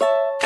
you